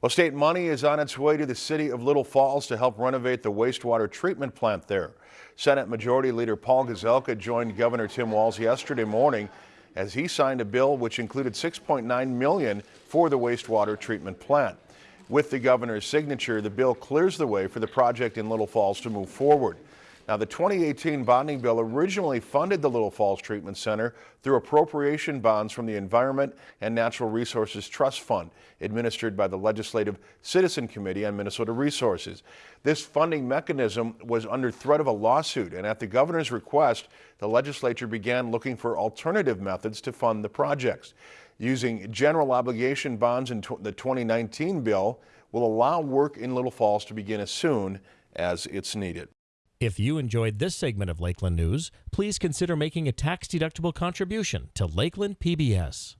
Well, state money is on its way to the city of Little Falls to help renovate the wastewater treatment plant there. Senate Majority Leader Paul Gazelka joined Governor Tim Walz yesterday morning as he signed a bill which included 6.9 million for the wastewater treatment plant. With the governor's signature, the bill clears the way for the project in Little Falls to move forward. Now, the 2018 bonding bill originally funded the Little Falls Treatment Center through appropriation bonds from the Environment and Natural Resources Trust Fund, administered by the Legislative Citizen Committee on Minnesota Resources. This funding mechanism was under threat of a lawsuit, and at the governor's request, the legislature began looking for alternative methods to fund the projects. Using general obligation bonds in the 2019 bill will allow work in Little Falls to begin as soon as it's needed. If you enjoyed this segment of Lakeland News, please consider making a tax-deductible contribution to Lakeland PBS.